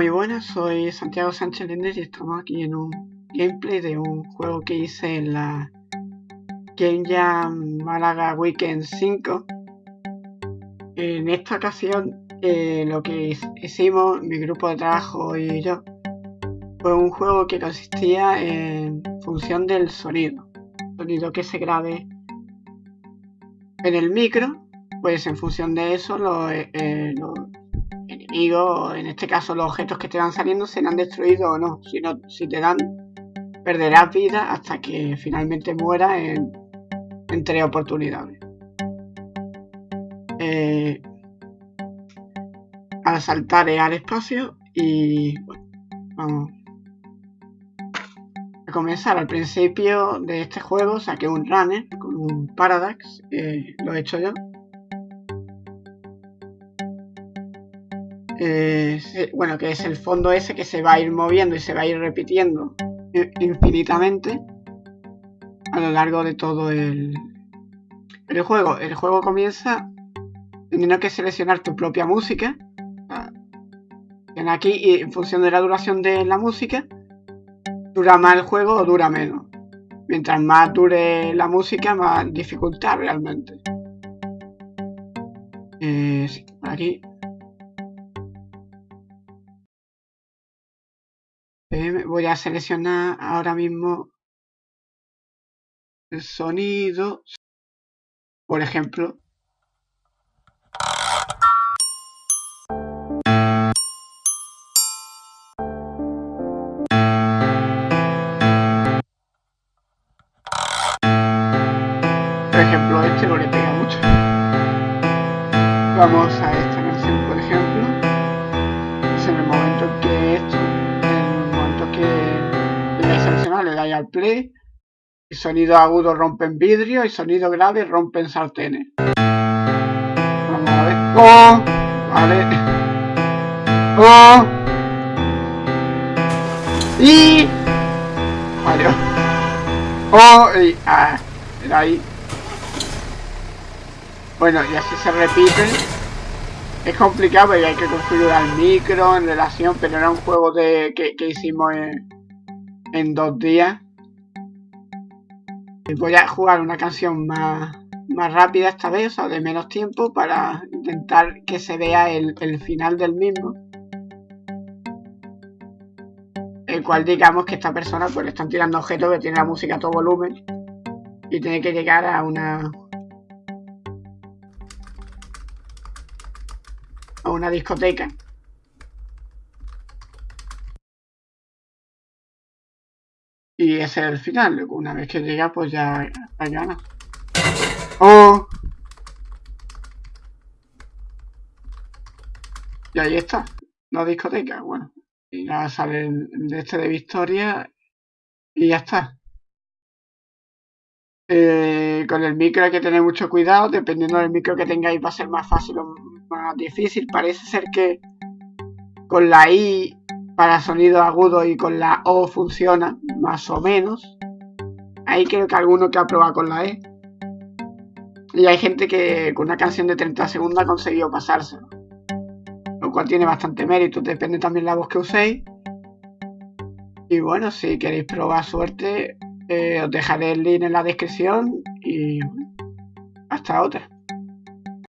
Muy buenas, soy Santiago Sánchez Lender y estamos aquí en un gameplay de un juego que hice en la Game Jam Málaga Weekend 5. En esta ocasión eh, lo que hicimos, mi grupo de trabajo y yo, fue un juego que consistía en función del sonido. Sonido que se grabe en el micro, pues en función de eso los, eh, eh, en este caso los objetos que te van saliendo, serán destruidos o no. Si, no, si te dan, perderás vida hasta que finalmente muera en, tres oportunidades. Eh, al saltar al espacio y bueno, vamos a comenzar. Al principio de este juego saqué un runner con un Paradox, lo he hecho yo. Eh, bueno, que es el fondo ese que se va a ir moviendo y se va a ir repitiendo infinitamente a lo largo de todo el, el juego. El juego comienza teniendo que seleccionar tu propia música. En aquí, y en función de la duración de la música, dura más el juego o dura menos. Mientras más dure la música, más dificultad realmente. Eh, aquí voy a seleccionar ahora mismo el sonido. Por ejemplo. Por ejemplo, este no le pega mucho. Vamos a al play. Y sonido agudo rompen vidrio y sonido grave rompen sartenes. Vamos a ver. ¡Oh! Vale. ¡Oh! Y... Vale. ¡Oh! Y... Ah, era ahí. Bueno, y así se repite. Es complicado porque hay que configurar el micro en relación, pero era un juego de que, que hicimos en en dos días. Voy a jugar una canción más, más rápida esta vez, o de menos tiempo, para intentar que se vea el, final del mismo. El cual digamos que esta persona pues le están tirando objetos que tiene la música a todo volumen y tiene que llegar a una a una discoteca Y ese es el final. Una vez que llega, pues ya, gana. ¡Oh! Y ahí está. La discoteca. Bueno. Y ya sale de este de Victoria. Y ya está. Eh, con el micro hay que tener mucho cuidado. Dependiendo del micro que tengáis va a ser más fácil o más difícil. Parece ser que con la I para sonido agudo y con la O funciona, más o menos. Ahí creo que alguno que ha probado con la E. Y hay gente que con una canción de 30 segundos ha conseguido pasárselo. Lo cual tiene bastante mérito, depende también la voz que uséis. Y bueno, si queréis probar suerte, eh, os dejaré el link en la descripción y hasta otra.